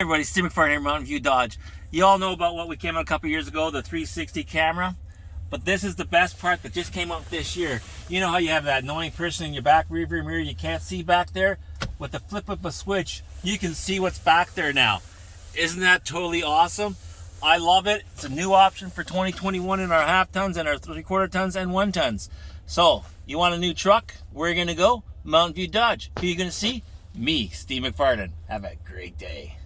everybody, Steve McFarland here, Mountain View Dodge. You all know about what we came out a couple years ago, the 360 camera. But this is the best part that just came out this year. You know how you have that annoying person in your back rearview mirror you can't see back there? With the flip of a switch, you can see what's back there now. Isn't that totally awesome? I love it. It's a new option for 2021 in our half tons and our three quarter tons and one tons. So, you want a new truck? Where are you going to go? Mountain View Dodge. Who are you going to see? Me, Steve McFarland. Have a great day.